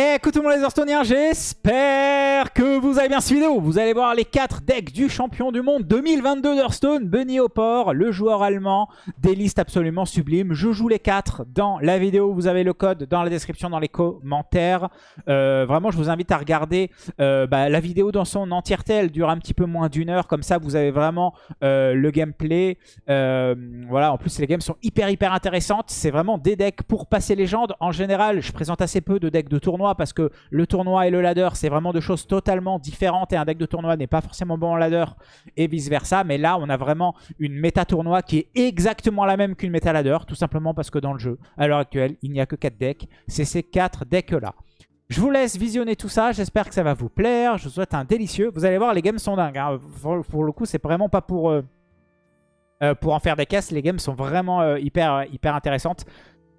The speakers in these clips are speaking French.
Écoute tout le monde les Hearthstone'iens, j'espère que vous avez bien cette vidéo. Vous allez voir les 4 decks du champion du monde 2022 d'Hearthstone, Bunny Hopper, le joueur allemand, des listes absolument sublimes. Je joue les 4 dans la vidéo, vous avez le code dans la description, dans les commentaires. Euh, vraiment, je vous invite à regarder euh, bah, la vidéo dans son entièreté, elle dure un petit peu moins d'une heure, comme ça vous avez vraiment euh, le gameplay. voilà, en plus les games sont hyper hyper intéressantes, c'est vraiment des decks pour passer légende. En général, je présente assez peu de decks de tournoi parce que le tournoi et le ladder, c'est vraiment deux choses totalement différentes et un deck de tournoi n'est pas forcément bon en ladder et vice versa. Mais là, on a vraiment une méta tournoi qui est exactement la même qu'une méta ladder, tout simplement parce que dans le jeu, à l'heure actuelle, il n'y a que 4 decks. C'est ces 4 decks-là. Je vous laisse visionner tout ça. J'espère que ça va vous plaire. Je vous souhaite un délicieux. Vous allez voir, les games sont dingues. Hein. Pour, le coup, c'est vraiment pas pour, euh, euh, pour en faire des caisses. Les games sont vraiment euh, hyper, hyper intéressantes.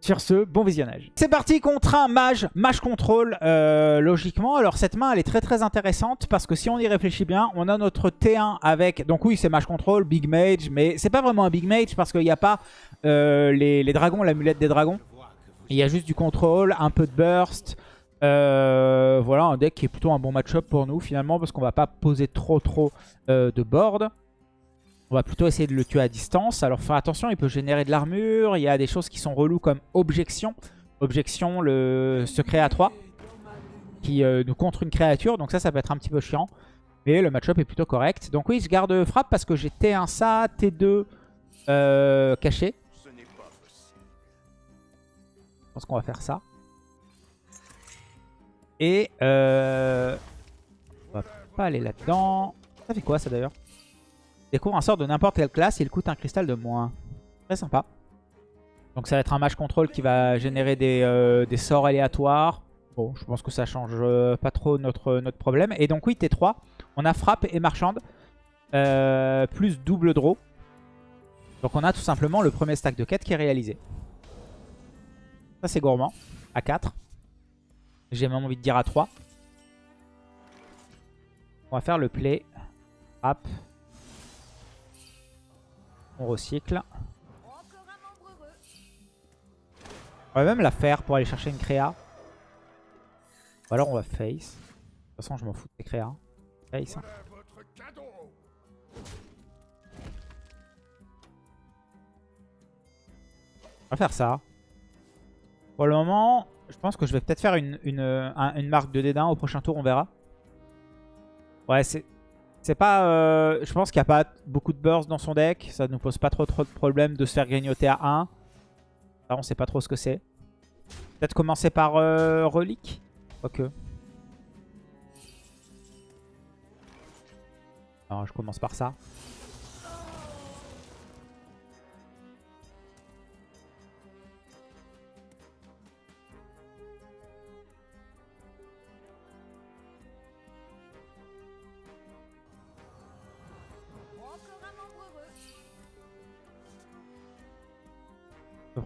Sur ce, bon visionnage. C'est parti contre un mage, mage contrôle, euh, logiquement. Alors cette main, elle est très très intéressante parce que si on y réfléchit bien, on a notre T1 avec... Donc oui, c'est mage contrôle, big mage, mais c'est pas vraiment un big mage parce qu'il n'y a pas euh, les, dragons, l'amulette des dragons. Il y a juste du contrôle, un peu de burst. Euh, voilà, un deck qui est plutôt un bon match-up pour nous finalement parce qu'on va pas poser trop trop de board. On va plutôt essayer de le tuer à distance. Alors faire attention, il peut générer de l'armure. Il y a des choses qui sont reloues comme objection. Objection, le secret à 3 qui euh, nous contre une créature. Donc ça, ça peut être un petit peu chiant. Mais le match-up est plutôt correct. Donc oui, je garde frappe parce que j'ai T1 ça, T2 euh, caché. Je pense qu'on va faire ça. Et euh, on va pas aller là-dedans. Ça fait quoi ça d'ailleurs? Découvre un sort de n'importe quelle classe, il coûte un cristal de moins. Très sympa. Donc ça va être un match contrôle qui va générer des, euh, sorts aléatoires. Bon, je pense que ça change euh, pas trop notre, notre problème. Et donc oui, T3, on a frappe et marchande. Euh, plus double draw. Donc on a tout simplement le premier stack de quête qui est réalisé. Ça c'est gourmand. À 4. J'ai même envie de dire à 3. On va faire le play. Frappe. On recycle. On va même la faire pour aller chercher une créa. Ou alors on va face. De toute façon, je m'en fous des créas. Face. On va faire ça. Pour le moment, je pense que je vais peut-être faire une, une marque de dédain. Au prochain tour, on verra. Ouais, c'est c'est pas, euh, je pense qu'il n'y a pas beaucoup de burst dans son deck. Ça ne nous pose pas trop, trop de problème de se faire grignoter à 1. Là, on sait pas trop ce que c'est. Peut-être commencer par euh, relique. Alors, je commence par ça.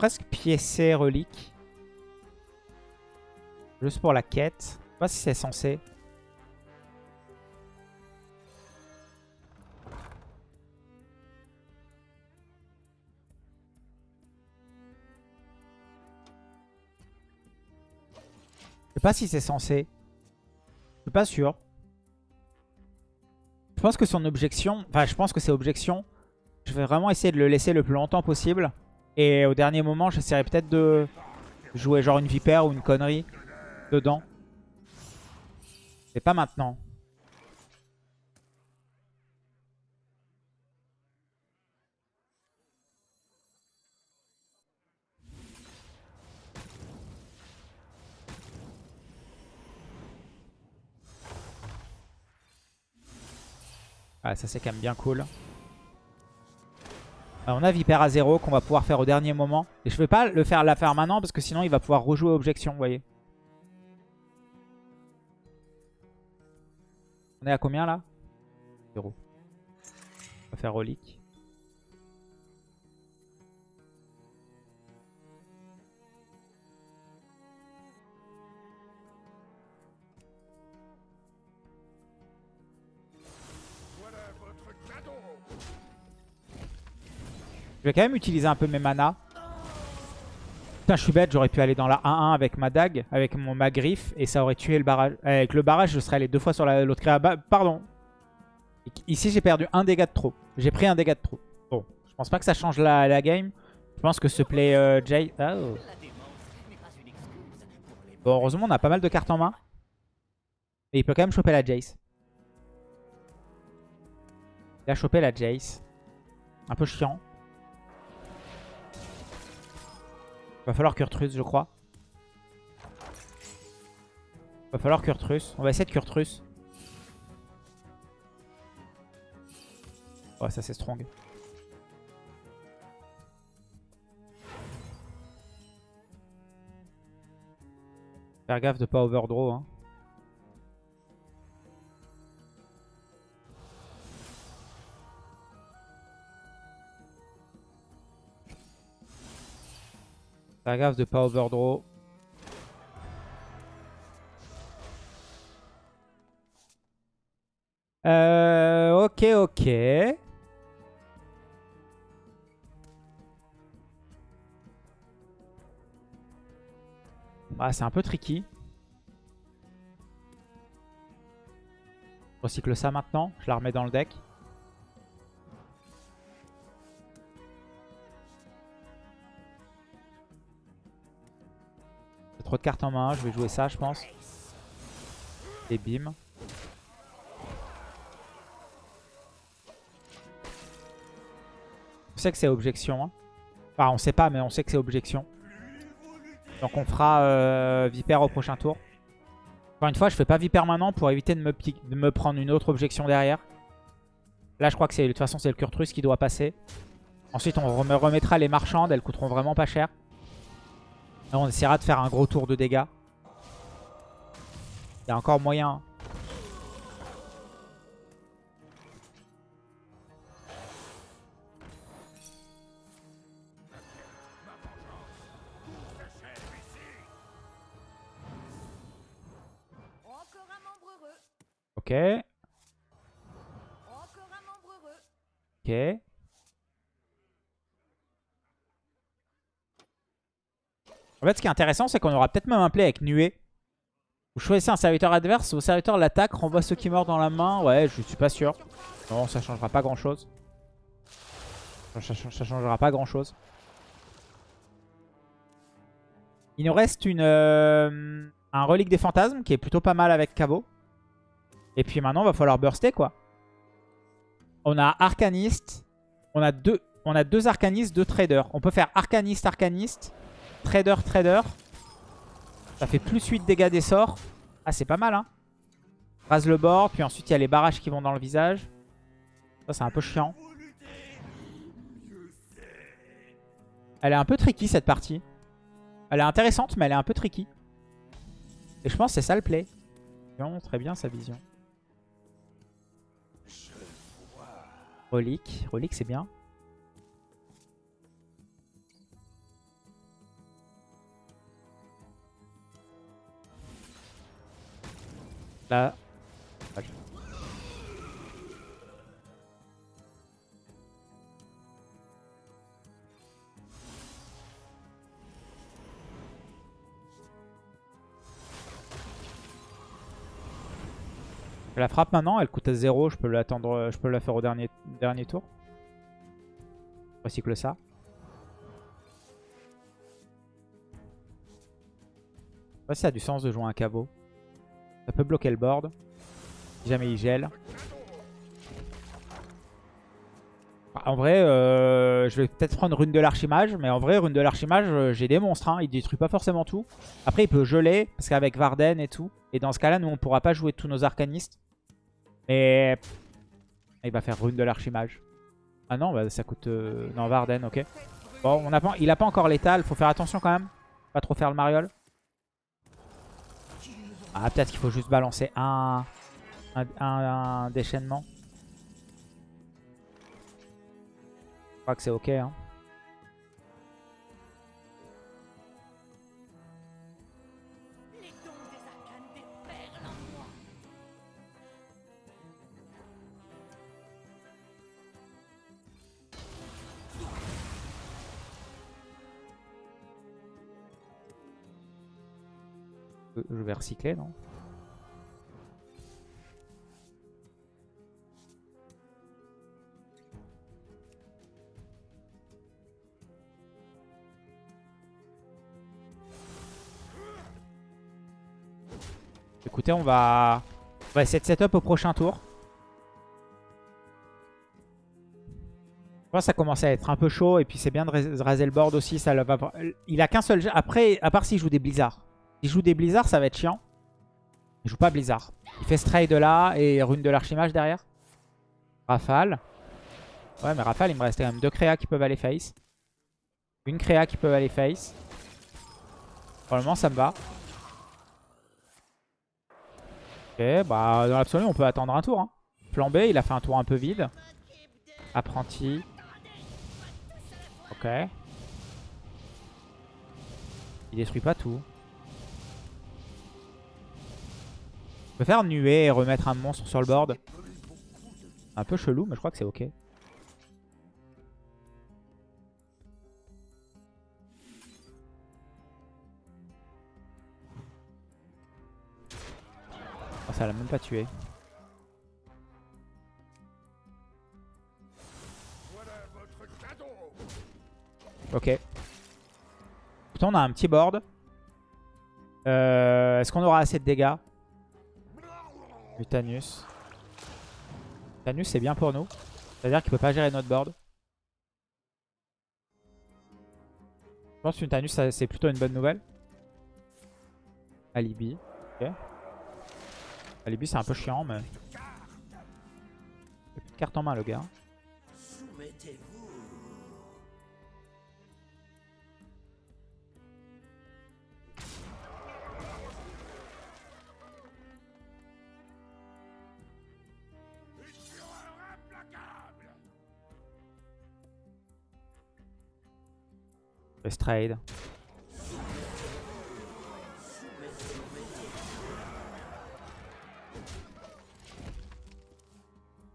Presque piécer relique. Juste pour la quête. Je sais pas si c'est censé. Je sais pas si c'est censé. Je suis pas sûr. Je pense que son objection... Enfin, je pense que c'est objection. Je vais vraiment essayer de le laisser le plus longtemps possible. Et au dernier moment, j'essaierai peut-être de jouer genre une vipère ou une connerie dedans. Mais pas maintenant. Ah, ça c'est quand même bien cool on a Viper à 0 qu'on va pouvoir faire au dernier moment. Et je ne vais pas le faire la faire maintenant parce que sinon il va pouvoir rejouer objection, vous voyez. On est à combien là? 0. On va faire relique. Je vais quand même utiliser un peu mes mana. Putain, je suis bête, j'aurais pu aller dans la 1-1 avec ma dague, avec mon, ma griffe, et ça aurait tué le barrage. Avec le barrage, je serais allé deux fois sur l'autre créa. Bah, pardon. Ici, j'ai perdu un dégât de trop. J'ai pris un dégât de trop. Bon, je pense pas que ça change la, game. Je pense que ce play euh, Jay... Oh. Bon, heureusement, on a pas mal de cartes en main. Et il peut quand même choper la Jace. Il a chopé la Jace. Un peu chiant. Va falloir Kurtrus, je crois. Va falloir Kurtrus. On va essayer de Kurtrus. Ouais, ça c'est strong. Faire gaffe de pas overdraw. Hein. Faire gaffe de pas overdraw. Euh, ok, ok. Ah, c'est un peu tricky. Recycle ça maintenant. Je la remets dans le deck. De cartes en main. Je vais jouer ça, je pense. Et bim. On sait que c'est objection. Hein. Enfin, on sait pas, mais on sait que c'est objection. Donc on fera euh, Viper au prochain tour. Encore une fois, je fais pas Viper maintenant pour éviter de me, de me prendre une autre objection derrière. Là, je crois que de toute façon, c'est le Kurtrus qui doit passer. Ensuite, on remettra les marchandes. Elles coûteront vraiment pas cher. On essaiera de faire un gros tour de dégâts. Il y a encore moyen Ok. Ok. En fait, ce qui est intéressant, c'est qu'on aura peut-être même un play avec Nuée. Vous choisissez un serviteur adverse, vos serviteurs l'attaque, renvoie ceux qui meurent dans la main. Ouais, je suis pas sûr. Non, ça changera pas grand-chose. Ça, changera pas grand-chose. Il nous reste une, euh, un relique des fantasmes qui est plutôt pas mal avec Caveau. Et puis maintenant, il va falloir burster, quoi. On a Arcaniste. On a deux, on a deux Arcanistes, deux Traders. On peut faire Arcaniste, Arcaniste. Trader, Trader. Ça fait plus 8 dégâts des sorts. Ah, c'est pas mal, hein. Rase le bord. Puis ensuite, il y a les barrages qui vont dans le visage. Ça, c'est un peu chiant. Elle est un peu tricky, cette partie. Elle est intéressante, mais elle est un peu tricky. Et je pense que c'est ça le play. Très bien sa vision. Relique. Relique, c'est bien. Là. La frappe maintenant, elle coûte à 0, je peux l'attendre, je peux la faire au dernier, dernier tour. Je recycle ça. Ça a du sens de jouer un caveau. Ça peut bloquer le board. Si jamais il gèle. En vrai, euh, je vais peut-être prendre Rune de l'Archimage. Mais en vrai, Rune de l'Archimage, euh, j'ai des monstres. Hein. Il détruit pas forcément tout. Après, il peut geler. Parce qu'avec Varden et tout. Et dans ce cas-là, nous, on pourra pas jouer tous nos arcanistes. Mais il va faire rune de l'archimage. Ah non, bah, ça coûte... Euh, non, Varden, ok. Bon, on a il a pas encore l'étal. Faut faire attention quand même. Pas trop faire le mariole. Ah, peut-être qu'il faut juste balancer un... Déchaînement. Je crois que c'est ok. Hein. Je vais recycler, non Écoutez, on va... on va essayer de setup au prochain tour. Ça commence à être un peu chaud et puis c'est bien de raser le board aussi. Ça. Il a qu'un seul... Après, à part s'il joue des blizzards. S'il joue des blizzards, ça va être chiant. Il joue pas blizzard. Il fait stray de là et rune de l'archimage derrière. Rafale. Ouais, mais Rafale, il me reste quand même deux créas qui peuvent aller face. Une créa qui peut aller face. Pour le moment, ça me va. Ok, bah dans l'absolu, on peut attendre un tour. Hein. Plan B, il a fait un tour un peu vide. Apprenti. Ok. Il détruit pas tout. On peut faire nuer et remettre un monstre sur le board. Un peu chelou, mais je crois que c'est ok. Oh, ça l'a même pas tué. Ok. Pourtant on a un petit board. Euh, Est-ce qu'on aura assez de dégâts? Mutanus. Mutanus c'est bien pour nous. C'est-à-dire qu'il peut pas gérer notre board. Je pense que Mutanus c'est plutôt une bonne nouvelle. Alibi. Ok. Alibi c'est un peu chiant mais... Il a plus de carte en main le gars. Trade.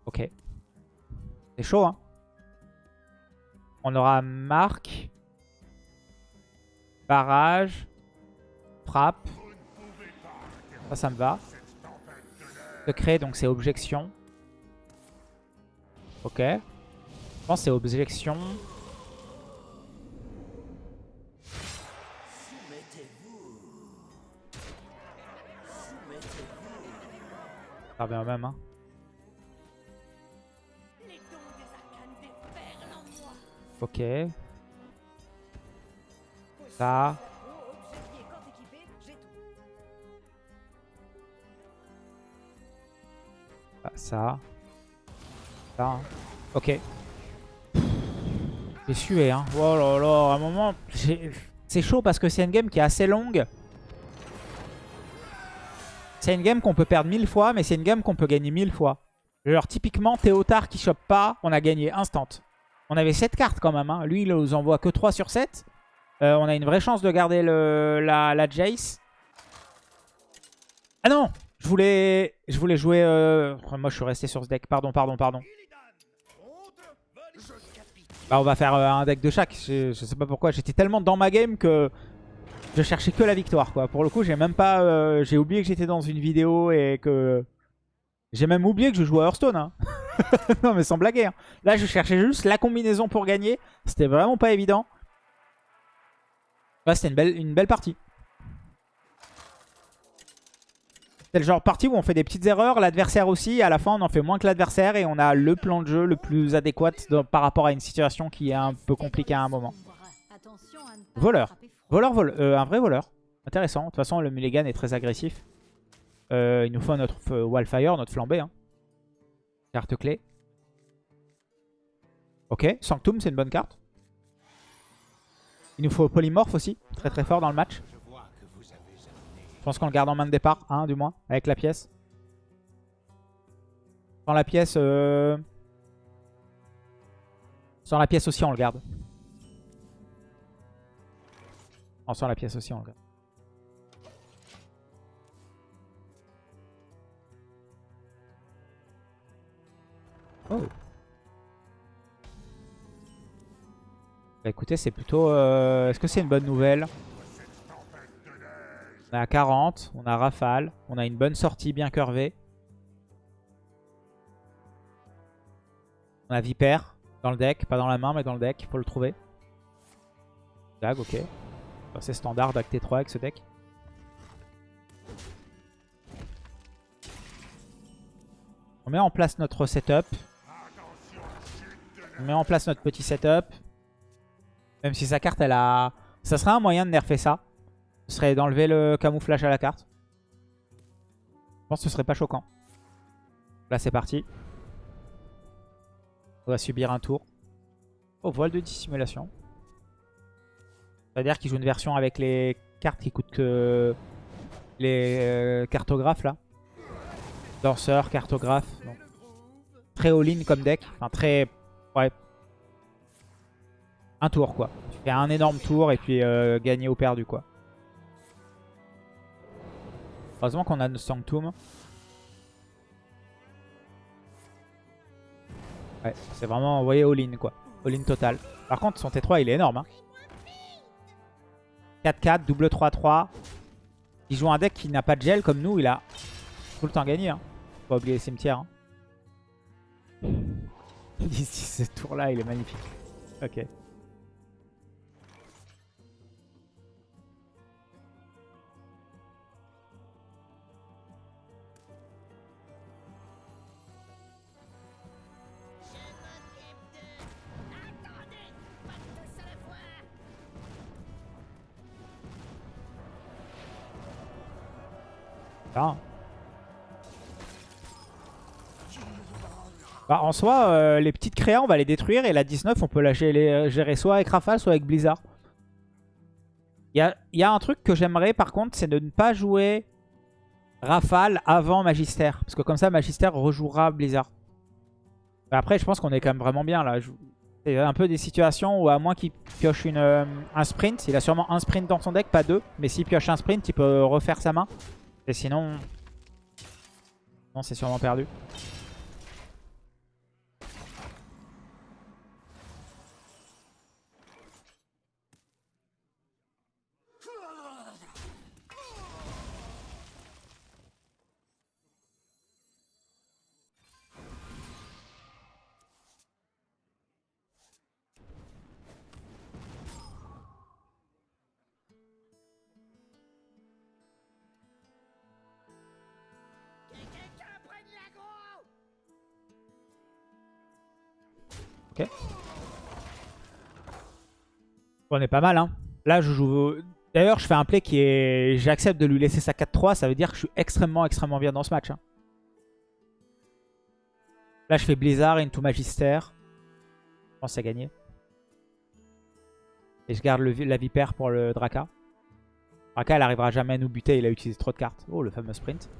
Ok. C'est chaud, hein. On aura marque. Barrage. Frappe. Ça, ça me va. Secret, donc c'est objection. Ok. Je pense c'est objection. Ça revient même, hein. Ok. Ça. Ah, ça. Ça. Hein. Ok. J'ai sué, hein. Oh là là, à un moment, c'est chaud parce que c'est une game qui est assez longue. C'est une game qu'on peut perdre mille fois, mais c'est une game qu'on peut gagner mille fois. Genre, typiquement, Théotard qui chope pas, on a gagné instant. On avait 7 cartes quand même. Hein. Lui, il nous envoie que 3 sur 7. Euh, on a une vraie chance de garder la, Jace. Ah non je voulais, je voulais jouer... Euh... Moi, je suis resté sur ce deck. Pardon, pardon, pardon. Bah, on va faire euh, un deck de chaque. Je sais pas pourquoi. J'étais tellement dans ma game que je cherchais que la victoire. quoi. Pour le coup, j'ai même pas... Euh, j'ai oublié que j'étais dans une vidéo et que... J'ai même oublié que je jouais à Hearthstone. Hein. non mais sans blaguer. Hein. Là je cherchais juste la combinaison pour gagner. C'était vraiment pas évident. C'était une belle, une belle partie. C'est le genre de partie où on fait des petites erreurs, l'adversaire aussi, à la fin on en fait moins que l'adversaire et on a le plan de jeu le plus adéquat par rapport à une situation qui est un peu compliquée à un moment. Voleur. Voleur, voleur euh, un vrai voleur. Intéressant. De toute façon le Mulligan est très agressif. Euh, il nous faut notre Wildfire, notre flambée. Hein. Carte clé. Ok, Sanctum, c'est une bonne carte. Il nous faut Polymorph aussi, très très fort dans le match. Je pense qu'on le garde en main de départ, hein, du moins, avec la pièce. Sans la pièce... Euh... Sans la pièce aussi, on le garde. En sans la pièce aussi, on le. Oh. Bah écoutez, c'est plutôt... Euh, est-ce que c'est une bonne nouvelle? On est à 40, on a Rafale, on a une bonne sortie bien curvée. On a Vipère dans le deck, pas dans la main mais dans le deck, il faut le trouver. Dag, ok. C'est standard avec T3 avec ce deck. On met en place notre setup. On met en place notre petit setup. Même si sa carte, elle a... Ça serait un moyen de nerfer ça. Ce serait d'enlever le camouflage à la carte. Je pense que ce serait pas choquant. Là, c'est parti. On va subir un tour. Oh, voile de dissimulation. C'est-à-dire qu'il joue une version avec les cartes qui coûtent que les euh, cartographes là. Danseur, cartographe. Très all-in comme deck. Enfin très... Ouais. Un tour quoi. Tu fais un énorme tour et puis euh, gagner au perdu quoi. Heureusement qu'on a notre Sanctum. Ouais, c'est vraiment, voyez, all-in quoi. All-in total. Par contre, son T3, il est énorme. 4-4, hein. double 3-3. Il joue un deck qui n'a pas de gel comme nous, il a tout le temps gagné. Hein. Faut pas oublier les cimetières. Hein. Ce tour-là, il est magnifique. Ok. Soi, euh, les petites créas, on va les détruire. Et la 19, on peut la euh, gérer, soit avec Rafale, soit avec Blizzard. Il y a, un truc que j'aimerais, par contre, c'est de ne pas jouer Rafale avant Magister. Parce que comme ça, Magister rejouera Blizzard. après, je pense qu'on est quand même vraiment bien, là. C'est un peu des situations où, à moins qu'il pioche une, euh, un sprint, il a sûrement un sprint dans son deck, pas deux. Mais s'il pioche un sprint, il peut refaire sa main. Et sinon... Non, c'est sûrement perdu. On est pas mal, hein. Là, je joue... D'ailleurs, je fais un play qui est... J'accepte de lui laisser sa 4-3. Ça veut dire que je suis extrêmement, extrêmement bien dans ce match. Hein. Là, je fais Blizzard into Magister. Je pense c'est gagné. Et je garde la Vipère pour le Draka. Draka, elle arrivera jamais à nous buter. Il a utilisé trop de cartes. Oh, le fameux sprint.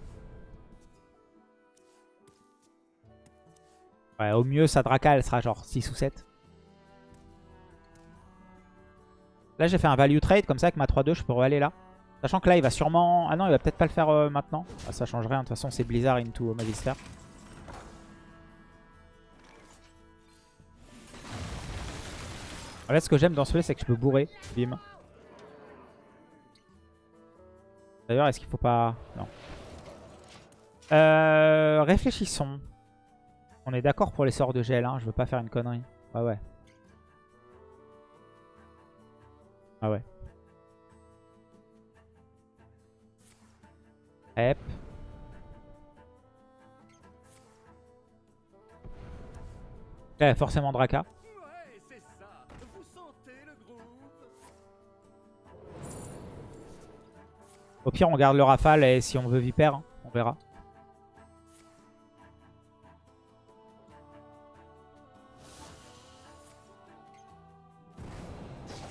Ouais, au mieux, sa Draka, elle sera genre 6 ou 7. Là, j'ai fait un value trade comme ça avec ma 3-2, je pourrais aller là. Sachant que là, il va sûrement... Ah non, il va peut-être pas le faire euh, maintenant. Ah, ça change rien, de toute façon, c'est Blizzard into Magister. Là, ce que j'aime dans ce play, c'est que je peux bourrer. Bim. D'ailleurs, est-ce qu'il faut pas... Non. Euh, réfléchissons. On est d'accord pour les sorts de gel, hein. je veux pas faire une connerie. Ouais, ouais. Ah ouais. Hep. Là, forcément Draka. Au pire, on garde le rafale et si on veut Vipère, hein, on verra.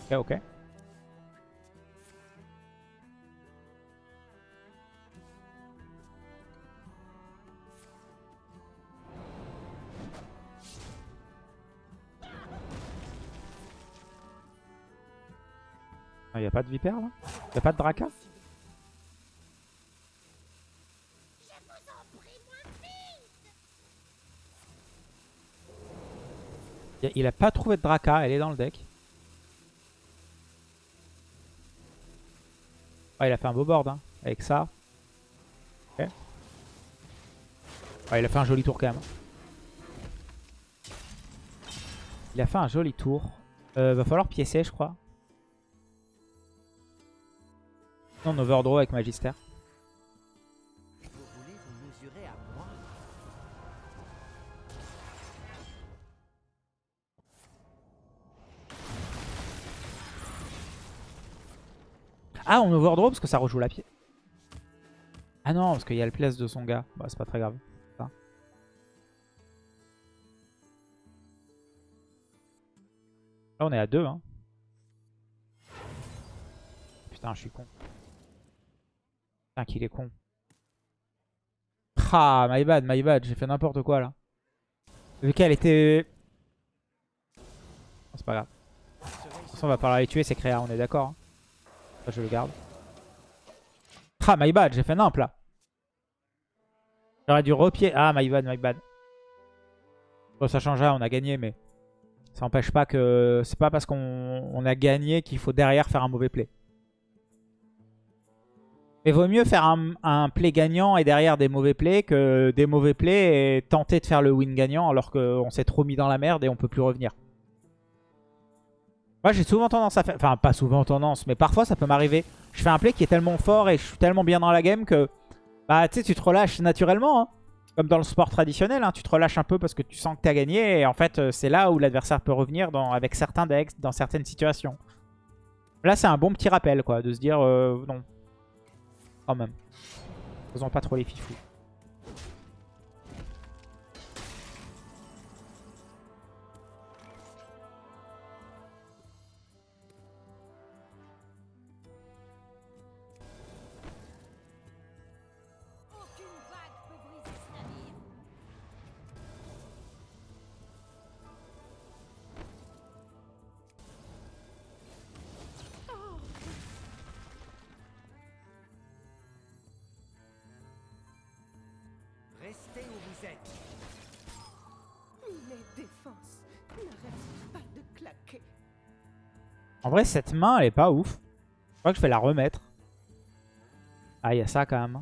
Ok, ok. Il n'y a pas de vipère là Il n'y a pas de draca Il a pas trouvé de draca, elle est dans le deck. Ah, il a fait un beau board. Hein. avec ça. Ok. Ouais, il a fait un joli tour quand même. Il a fait un joli tour. Euh, va falloir piécer, je crois. Non, overdraw avec Magister. Ah, on overdraw parce que ça rejoue la pied. Ah non, parce qu'il y a le place de son gars. Bah, c'est pas très grave. Là, on est à 2. Hein. Putain, je suis con. Putain, qu'il est con. Ah, my bad, my bad. J'ai fait n'importe quoi, là. Vu qu'elle était... Non, C'est pas grave. De toute façon, on va pas les tuer, c'est créa, on est d'accord. hein. Je le garde. Ah, my bad, j'ai fait nimp là. J'aurais dû repied. Ah, my bad, my bad. Bon, ça change rien, on a gagné, mais ça n'empêche pas que c'est pas parce qu'on on a gagné qu'il faut derrière faire un mauvais play. Mais vaut mieux faire un, play gagnant et derrière des mauvais plays que des mauvais plays et tenter de faire le win gagnant alors qu'on s'est trop mis dans la merde et on peut plus revenir. Moi j'ai souvent tendance à faire... Enfin pas souvent tendance mais parfois ça peut m'arriver. Je fais un play qui est tellement fort et je suis tellement bien dans la game que... Bah tu sais tu te relâches naturellement. hein. Comme dans le sport traditionnel, hein, tu te relâches un peu parce que tu sens que tu as gagné. Et en fait euh, c'est là où l'adversaire peut revenir dans, avec certains decks, dans certaines situations. Là c'est un bon petit rappel quoi, de se dire euh, non. Quand même. Faisons pas trop les fifous. Vrai cette main elle est pas ouf. Je crois que je vais la remettre. Ah il y a ça quand même.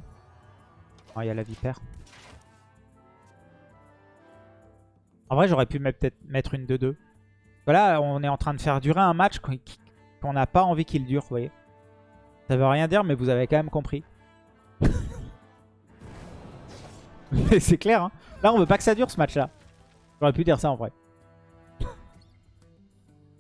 Ah il y a la vipère. En vrai j'aurais pu peut-être mettre une 2-2. Voilà on est en train de faire durer un match qu'on n'a pas envie qu'il dure vous voyez. Ça veut rien dire mais vous avez quand même compris. C'est clair hein. Là on veut pas que ça dure ce match là. J'aurais pu dire ça en vrai.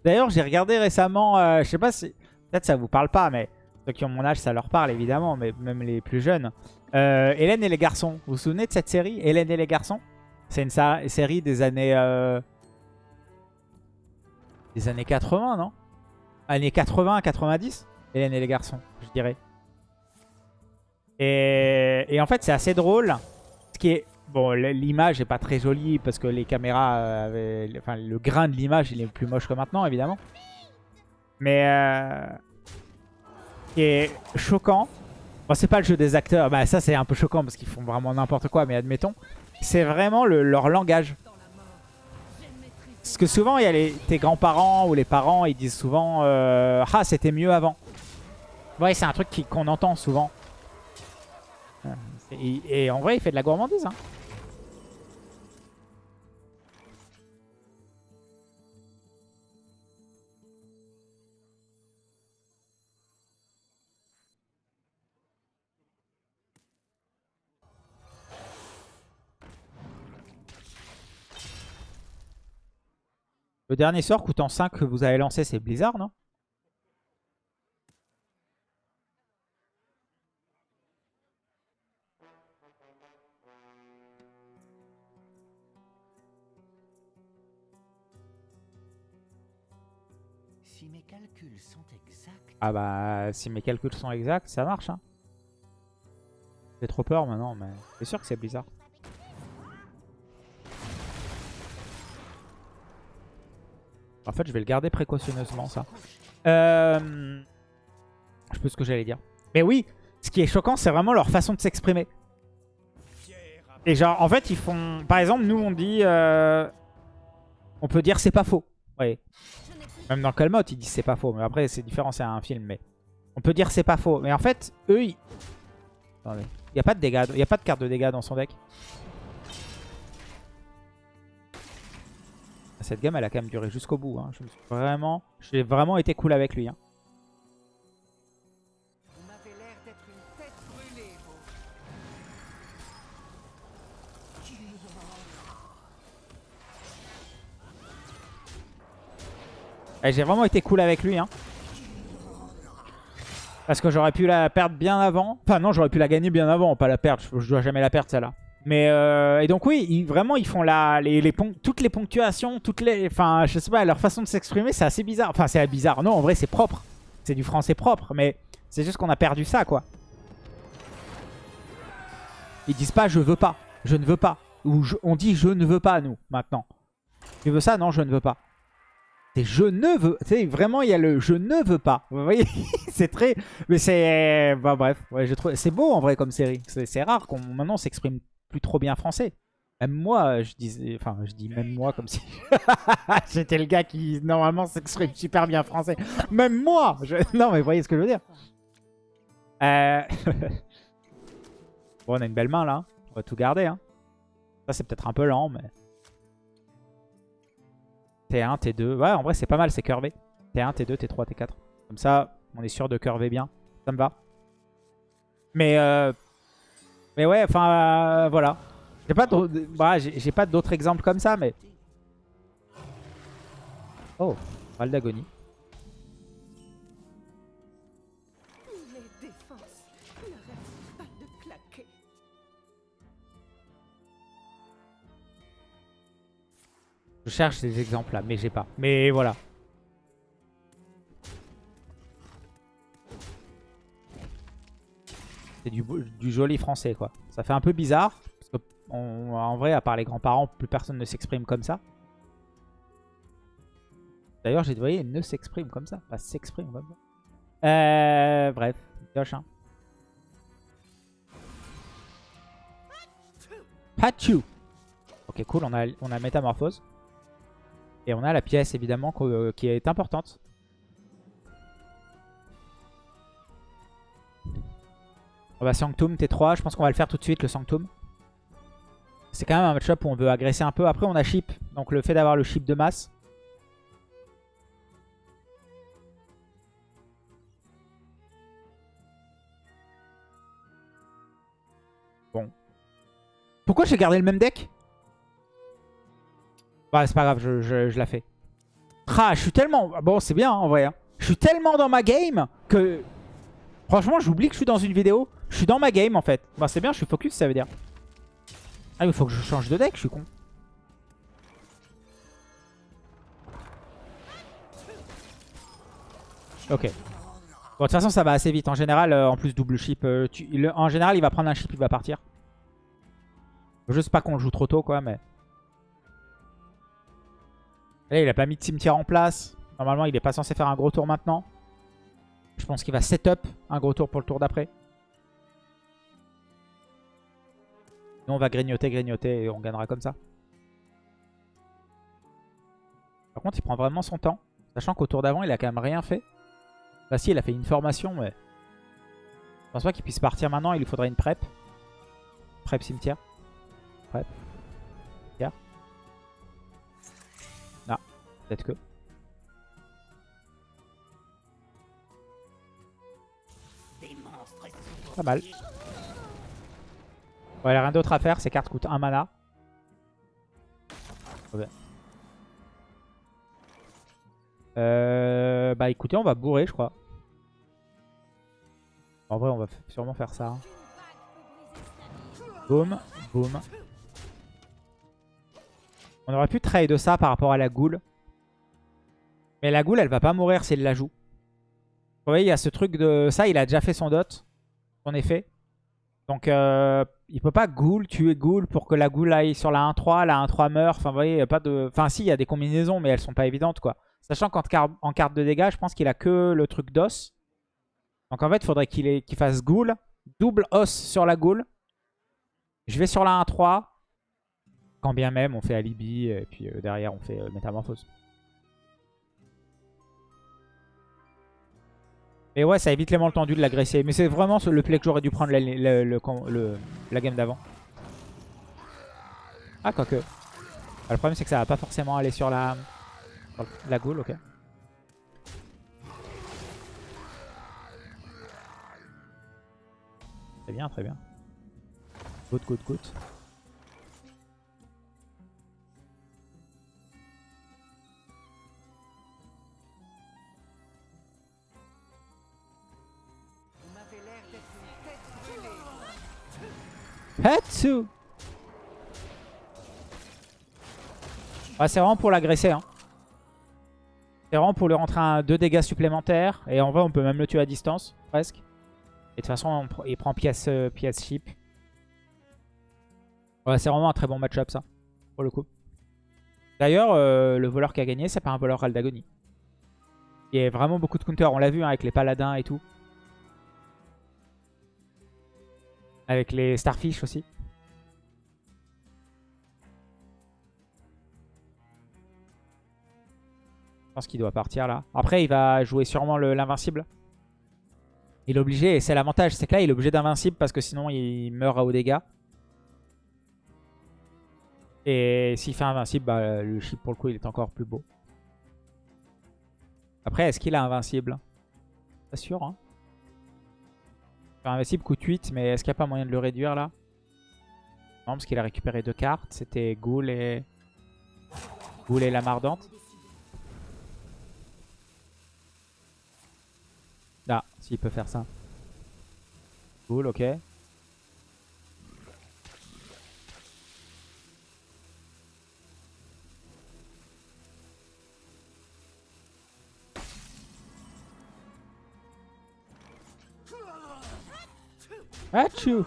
D'ailleurs, j'ai regardé récemment, euh, je sais pas si... Peut-être ça vous parle pas, mais ceux qui ont mon âge, ça leur parle évidemment, mais même les plus jeunes. Euh, Hélène et les garçons. Vous vous souvenez de cette série Hélène et les garçons? C'est une série des années... euh, Des années 80, non? Années 80, 90 Hélène et les garçons, je dirais. Et, et en fait, c'est assez drôle. Ce qui est... Bon, l'image est pas très jolie parce que les caméras euh. Enfin, le grain de l'image, il est plus moche que maintenant, évidemment. Mais... Euh... Est choquant... Bon, c'est pas le jeu des acteurs. Bah, ça, c'est un peu choquant parce qu'ils font vraiment n'importe quoi, mais admettons. C'est vraiment le- leur langage. Parce que souvent, il y a les, tes grands-parents ou les parents, ils disent souvent euh, Ah, c'était mieux avant. Ouais, c'est un truc qu'on entend souvent. Euh, Et, et en vrai, il fait de la gourmandise. Hein. Le dernier sort coûtant 5 que vous avez lancé, c'est Blizzard, non? Si mes calculs sont exacts, Ah bah, si mes calculs sont exacts, ça marche. Hein. J'ai trop peur maintenant, mais c'est sûr que c'est Blizzard. En fait, je vais le garder précautionneusement, ça. Euh... Je sais ce que j'allais dire. Mais oui, ce qui est choquant, c'est vraiment leur façon de s'exprimer. Et genre, en fait, ils font... Par exemple, nous, on dit... euh, On peut dire c'est pas faux. Plus Même dans Calmote, ils disent c'est pas faux. Mais après, c'est différent, c'est un film. Mais on peut dire c'est pas faux. Mais en fait, eux, ils, Attendez. Il n'y a pas de dégâts. Il a pas de carte de dégâts dans son deck. Cette game, elle a quand même duré jusqu'au bout. Hein. Je me suis vraiment, j'ai vraiment été cool avec lui. hein. J'ai vraiment été cool avec lui. Hein. Parce que j'aurais pu la perdre bien avant. Enfin non, j'aurais pu la gagner bien avant, pas la perdre. Je dois jamais la perdre celle-là. Mais euh, et donc oui, vraiment ils font la, les, les toutes les ponctuations, toutes les, enfin je sais pas, leur façon de s'exprimer, c'est assez bizarre. Enfin c'est bizarre. Non, en vrai c'est propre. C'est du français propre, mais c'est juste qu'on a perdu ça quoi. Ils disent pas je veux pas, je ne veux pas, ou on dit je ne veux pas nous maintenant. Tu veux ça? Non, je ne veux pas. C'est je ne veux. Tu sais, vraiment, il y a le je ne veux pas. Vous voyez? C'est très. Mais c'est. Bah, bref. Ouais, je trouve... C'est beau en vrai comme série. C'est rare qu'on maintenant s'exprime plus trop bien français. Même moi, je disais. Enfin, je dis même moi comme si. J'étais le gars qui normalement s'exprime super bien français. Même moi je- Non, mais vous voyez ce que je veux dire Euh, Bon, on a une belle main là. On va tout garder. Hein. Ça, c'est peut-être un peu lent, mais. T1, T2. Ouais, en vrai, c'est pas mal, c'est curvé. T1, T2, T3, T4. Comme ça, on est sûr de curver bien. Ça me va. Mais, euh... mais ouais, enfin, euh, voilà. J'ai pas d'autres bah, j'ai pas d'autres exemples comme ça, mais... Oh, Val d'agonie. Je cherche ces exemples là, mais j'ai pas. Mais voilà. C'est du, joli français quoi. Ça fait un peu bizarre. Parce que en vrai, à part les grands-parents, plus personne ne s'exprime comme ça. D'ailleurs, j'ai voyez, ne s'exprime comme ça. Pas s'exprime. Euh, bref, pioche hein. Ok, cool, on a, on a métamorphose. Et on a la pièce évidemment euh, qui est importante. On va Sanctum T3, je pense qu'on va le faire tout de suite le Sanctum. C'est quand même un match-up où on veut agresser un peu. Après on a Chip, donc le fait d'avoir le Chip de masse. Bon. Pourquoi j'ai gardé le même deck? Bah, c'est pas grave, je, je- je la fais. Ah, je suis tellement... Bon, c'est bien, hein, en vrai. hein. Je suis tellement dans ma game que... Franchement, j'oublie que je suis dans une vidéo. Je suis dans ma game, en fait. Bah, c'est bien, je suis focus, ça veut dire. Ah, mais faut que je change de deck, je suis con. Ok. Bon, de toute façon, ça va assez vite. En général, euh, en plus, double chip. euh, en général, il va prendre un chip, il va partir. Juste pas qu'on le joue trop tôt, quoi, mais... Là, il a pas mis de cimetière en place. Normalement, il est pas censé faire un gros tour maintenant. Je pense qu'il va setup un gros tour pour le tour d'après. Nous, on va grignoter, grignoter et on gagnera comme ça. Par contre, il prend vraiment son temps. Sachant qu'au tour d'avant, il a quand même rien fait. Bah si, il a fait une formation, mais... Je pense pas qu'il puisse partir maintenant. Il lui faudrait une prep. Prep cimetière. Prep. Cimetière. Ah, peut-être que... Pas mal. Ouais, il a rien d'autre à faire. Ces cartes coûtent 1 mana. Euh, bah écoutez, on va bourrer, je crois. En vrai, on va sûrement faire ça. hein. Boum, boum. On aurait pu trade de ça par rapport à la goule. Mais la goule, elle va pas mourir s'il la joue. Vous voyez, il y a ce truc de... Ça, il a déjà fait son dot. Son effet. Donc, euh, il peut pas ghoul, tuer ghoul pour que la ghoul aille sur la 1-3, la 1-3 meurt. Enfin, vous voyez, a pas de... Enfin, si, il y a des combinaisons, mais elles sont pas évidentes, quoi. Sachant qu'en car- en carte de dégâts, je pense qu'il a que le truc d'os. Donc, en fait, il faudrait qu'il ait- qu'il fasse ghoul. Double os sur la ghoul. Je vais sur la 1-3. Quand bien même, on fait alibi. Et puis euh, derrière, on fait euh, métamorphose. Mais ouais, ça évite les tendu de l'agresser. Mais c'est vraiment le play que j'aurais dû prendre la, game d'avant. Ah, quoique. Ah, le problème, c'est que ça va pas forcément aller sur la, goule, ok. Très bien, très bien. Good, good, good. Hatsu C'est vraiment pour l'agresser. Hein. C'est vraiment pour lui rentrer un 2 dégâts supplémentaires. Et en vrai, on peut même le tuer à distance, presque. Et de toute façon, il prend pièce, euh, pièce chip. Ouais, c'est vraiment un très bon match-up, ça, pour le coup. D'ailleurs, euh, le voleur qui a gagné, c'est pas un voleur Aldagoni. Il y a vraiment beaucoup de counter. On l'a vu hein, avec les paladins et tout. Avec les starfish aussi. Je pense qu'il doit partir là. Après, il va jouer sûrement l'invincible. Il est obligé, et c'est l'avantage, c'est que là, il est obligé d'invincible parce que sinon, il meurt à haut dégâts. Et s'il fait invincible, bah, le chip pour le coup, il est encore plus beau. Après, est-ce qu'il a invincible? Pas sûr, hein. Invincible coûte 8, mais est-ce qu'il n'y a pas moyen de le réduire là? Non, parce qu'il a récupéré deux cartes. C'était Ghoul et... Ghoul et la Mardante. Ah, s'il peut faire ça. Ghoul, ok. Achou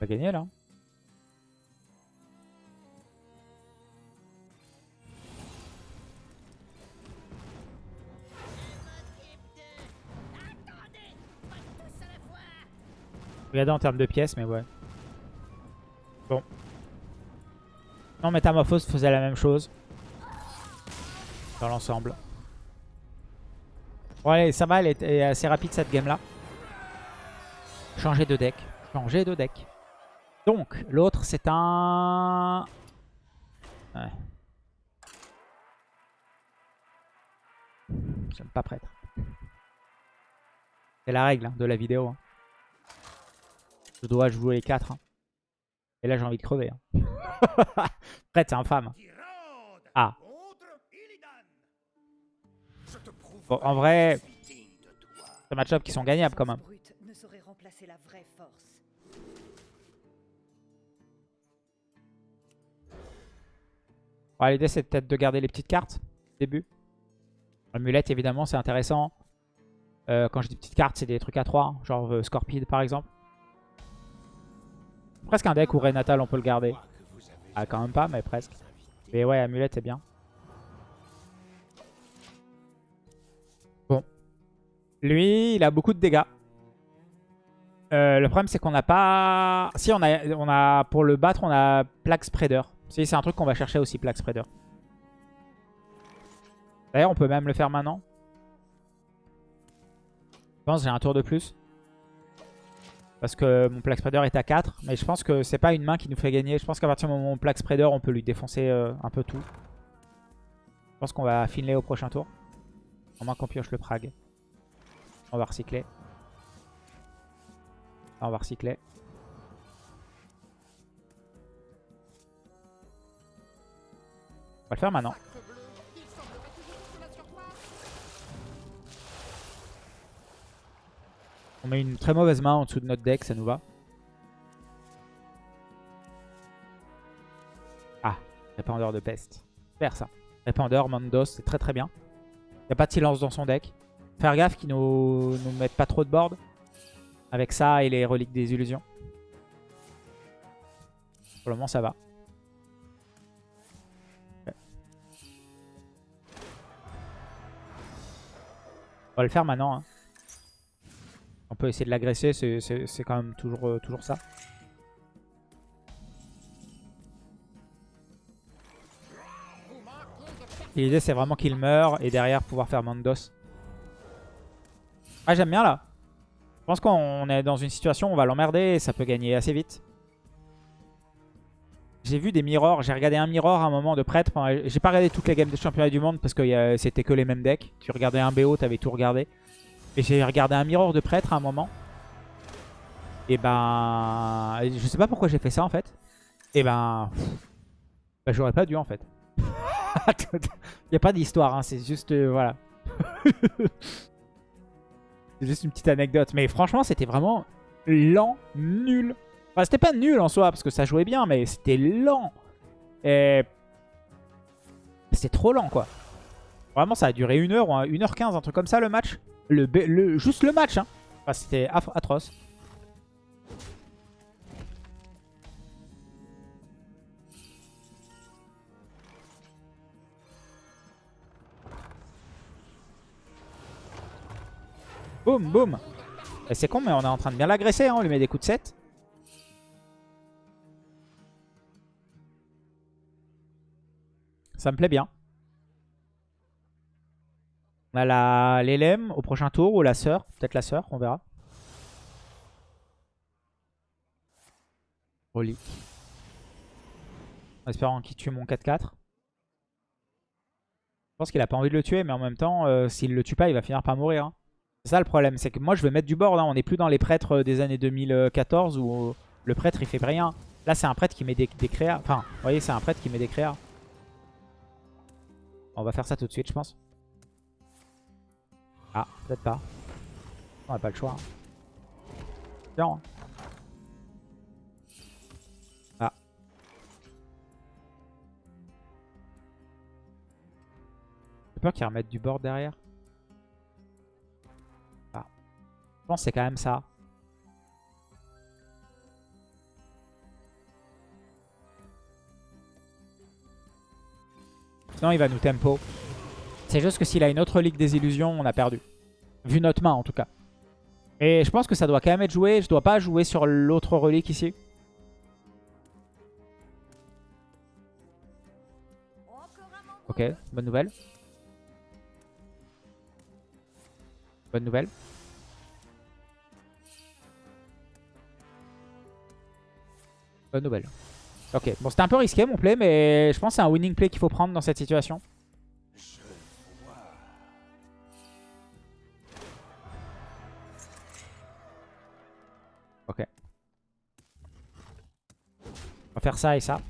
va gagner là. Regardez en termes de pièces, mais ouais. Bon. Non, Métamorphose faisait la même chose. Dans l'ensemble. Bon allez, ça va, elle est assez rapide cette game là. Changer de deck. Changer de deck. Donc, l'autre c'est un... Ouais. J'aime pas prêtre. C'est la règle hein, de la vidéo. Hein. Je dois jouer les 4. Hein. Et là j'ai envie de crever. Hein. C'est infâme. Ah. Bon, en vrai, c'est match-up qui sont gagnables quand même. L'idée c'est peut-être de garder les petites cartes début. L'amulette évidemment c'est intéressant. Euh, quand je dis petites cartes c'est des trucs à 3, hein, genre euh, Scorpide par exemple. Presque un deck où Renatal on peut le garder. Ah, quand même pas, mais presque. Mais ouais, amulette, c'est bien. Bon. Lui, il a beaucoup de dégâts. Euh, le problème, c'est qu'on n'a pas... Si, on a, on a... Pour le battre, on a Plague Spreader. Si, c'est un truc qu'on va chercher aussi, Plague Spreader. D'ailleurs, on peut même le faire maintenant. Je pense j'ai un tour de plus. Parce que mon Plague Spreader est à 4. Mais je pense que c'est pas une main qui nous fait gagner. Je pense qu'à partir du moment où mon Plague Spreader, on peut lui défoncer euh, un peu tout. Je pense qu'on va finler au prochain tour. À moins qu'on pioche le Prague. On va recycler. on va recycler. On va le faire maintenant. On met une très mauvaise main en dessous de notre deck, ça nous va. Ah, répandeur de peste. Faire ça. Répandeur, Mandos, c'est très très bien. Il n'y a pas de silence dans son deck. Faire gaffe qu'il nous, nous mette pas trop de board. Avec ça et les reliques des illusions. Pour le moment, ça va. On va le faire maintenant. Hein. On peut essayer de l'agresser, c'est quand même toujours, euh, toujours ça. L'idée c'est vraiment qu'il meurt et derrière pouvoir faire Mandos. Ah j'aime bien là. Je pense qu'on est dans une situation où on va l'emmerder et ça peut gagner assez vite. J'ai vu des mirrors, j'ai regardé un mirror à un moment de prêtre. J'ai pas regardé toutes les games de championnat du monde parce que euh, c'était que les mêmes decks. Tu regardais un BO, t'avais tout regardé. Et j'ai regardé un mirror de prêtre à un moment. Et ben... Je sais pas pourquoi j'ai fait ça en fait. Et ben... ben J'aurais pas dû en fait. Il a pas d'histoire, hein, c'est juste... euh, voilà. c'est juste une petite anecdote. Mais franchement, c'était vraiment lent, nul. Enfin, c'était pas nul en soi, parce que ça jouait bien, mais c'était lent. Et... C'était trop lent, quoi. Vraiment, ça a duré 1 heure ou 1h15, un truc comme ça, le match. Le, le- juste le match, hein. Enfin, c'était atroce. Boum, boum. C'est con, mais on est en train de bien l'agresser. Hein. On lui met des coups de 7. Ça me plaît bien. On a l'élème au prochain tour ou la sœur? Peut-être la sœur, on verra. Relique. En espérant qu'il tue mon 4-4. Je pense qu'il a pas envie de le tuer, mais en même temps, euh, s'il le tue pas, il va finir par mourir. hein. C'est ça le problème, c'est que moi je vais mettre du board. hein. On n'est plus dans les prêtres des années 2014 où euh, le prêtre il fait rien. Là c'est un prêtre qui met des, des créas. Enfin, vous voyez, c'est un prêtre qui met des créas. On va faire ça tout de suite, je pense. Ah, peut-être pas. On n'a pas le choix. hein. Tiens. Ah. J'ai peur qu'il remette du board derrière. Ah. Je pense que c'est quand même ça. Sinon, il va nous tempo. C'est juste que s'il a une autre Ligue des Illusions, on a perdu. Vu notre main, en tout cas. Et je pense que ça doit quand même être joué. Je dois pas jouer sur l'autre relique ici. Ok, bonne nouvelle. Bonne nouvelle. Bonne nouvelle. Ok, bon c'était un peu risqué mon play, mais je pense que c'est un winning play qu'il faut prendre dans cette situation. Ok. On va faire ça et ça.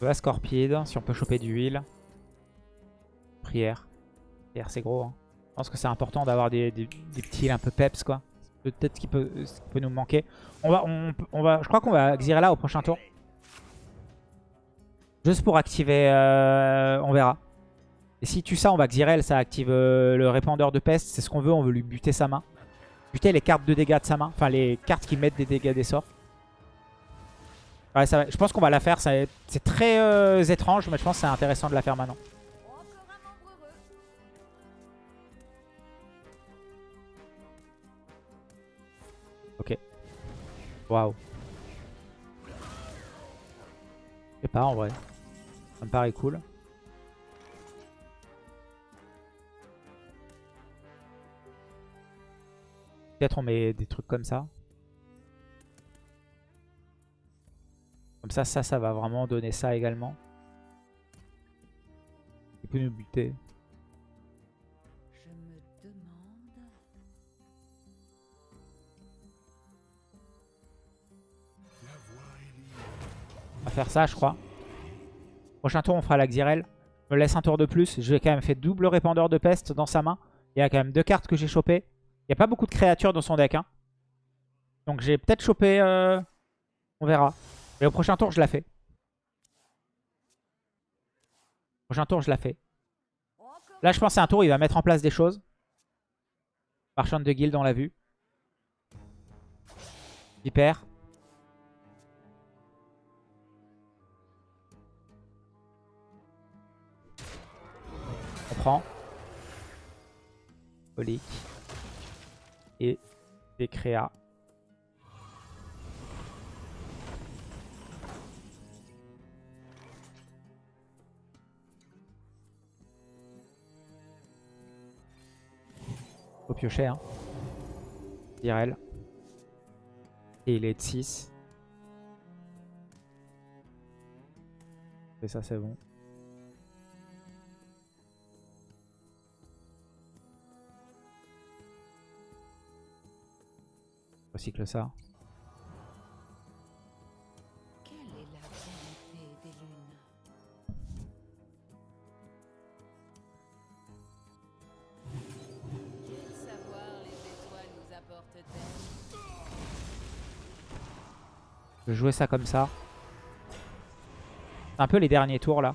Va Scorpide, si on peut choper du heal. Prière. Prière c'est gros. hein. Je pense que c'est important d'avoir des, des- des petits un peu peps quoi. Peut-être ce qui peut, qui peut nous manquer. On va, on, va, je crois qu'on va Xyrella au prochain tour. Juste pour activer, euh, on verra. Et si tu ça, on va Xyrel, ça active euh, le répandeur de peste. C'est ce qu'on veut, on veut lui buter sa main. Buter les cartes de dégâts de sa main. Enfin, les cartes qui mettent des dégâts des sorts. Ouais, ça va- je pense qu'on va la faire. C'est très euh, étrange, mais je pense que c'est intéressant de la faire maintenant. Waouh. Je sais pas en vrai. Ça me paraît cool. Peut-être on met des trucs comme ça. Comme ça, ça, ça va vraiment donner ça également. Il peut nous buter. Faire ça, je crois. Prochain tour, on fera la Xyrel. Je me laisse un tour de plus. J'ai quand même fait double répandeur de peste dans sa main. Il y a quand même deux cartes que j'ai chopées. Il n'y a pas beaucoup de créatures dans son deck. hein. Donc j'ai peut-être chopé... euh, On verra. Mais au prochain tour, je la fais. Prochain tour, je la fais. Là, je pense c'est un tour il va mettre en place des choses. Marchand de guild, on l'a vu. Hyper. Francs. Colique. Et des créas. Faut piocher, hein. IRL. Et il est de 6. Et ça, c'est bon. Recycle ça. Quelle est la vérité des lunes Quel savoir les étoiles nous apportent-elles Je vais jouer ça comme ça. C'est un peu les derniers tours là.